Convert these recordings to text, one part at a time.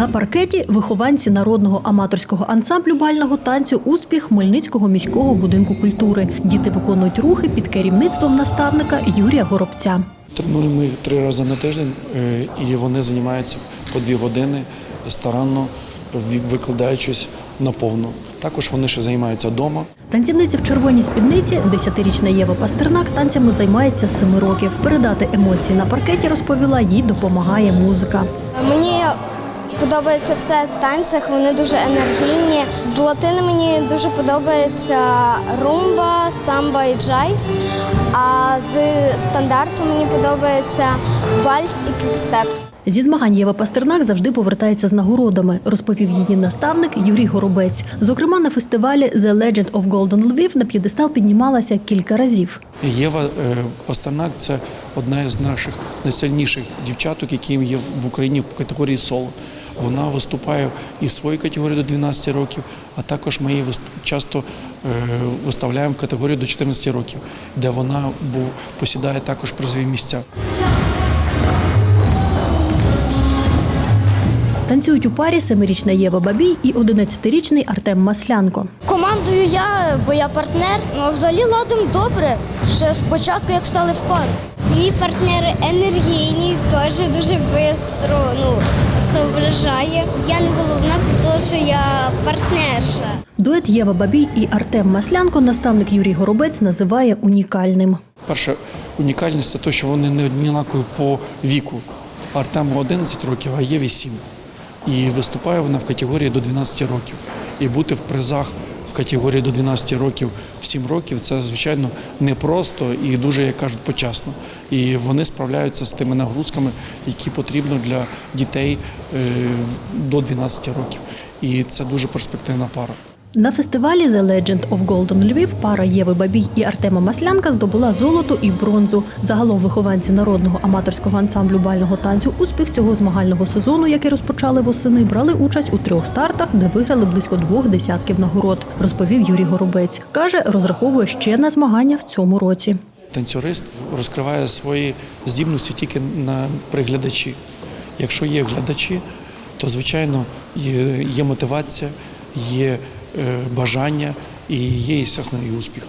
На паркеті вихованці народного аматорського ансамблю бального танцю Успіх Хмельницького міського будинку культури. Діти виконують рухи під керівництвом наставника Юрія Горобця. Тренуємо ми три рази на тиждень, е, і вони займаються по дві години старанно викладаючись наповну. Також вони ще займаються вдома. Танцівниця в червоній спідниці, 10-річна Єва Пастернак, танцями займається з 7 років. Передати емоції на паркеті розповіла, їй допомагає музика. Мені подобається все в танцях, вони дуже енергійні. З латини мені дуже подобається румба, самба і джайв. А з стандарту мені подобається вальс і квікстеп. Зі змагань Єва Пастернак завжди повертається з нагородами, розповів її наставник Юрій Горобець. Зокрема, на фестивалі The Legend of Golden Lviv на п'єдестал піднімалася кілька разів. Єва е, Пастернак це одна із наших найсильніших дівчаток, які є в Україні в категорії соло. Вона виступає і в своїй категорії до 12 років, а також ми її часто е, виставляємо в категорію до 14 років, де вона посідає також призові місця. Танцюють у парі семирічна Єва Бабій і 11-річний Артем Маслянко. Командую я, бо я партнер. Ну а взагалі ладимо добре. Ще спочатку, як стали в пару. Мій партнер енергійний, теж дуже швидко ну, соображає. Я не головна, тому що я партнерша. Дует Єва Бабій і Артем Маслянко наставник Юрій Горобець називає унікальним. Перша унікальність це те, що вони не однакові по віку. Артему 11 років, а Єві 7. І виступає вона в категорії до 12 років. І бути в призах в категорії до 12 років в 7 років це, звичайно, непросто і дуже, як кажуть, почасно. І вони справляються з тими нагрузками, які потрібно для дітей е, до 12 років. І це дуже перспективна пара. На фестивалі The Legend of Golden Lviv пара Єви Бабій і Артема Маслянка здобула золото і бронзу. Загалом вихованці народного аматорського ансамблю бального танцю успіх цього змагального сезону, який розпочали восени, брали участь у трьох стартах, де виграли близько двох десятків нагород, розповів Юрій Горобець. Каже, розраховує ще на змагання в цьому році. Танцюрист розкриває свої здібності тільки на приглядачі. Якщо є глядачі, то звичайно є, є мотивація, є бажання і є, і успіх.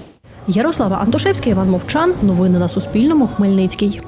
Ярослава Антошевська, Іван Мовчан. Новини на Суспільному. Хмельницький.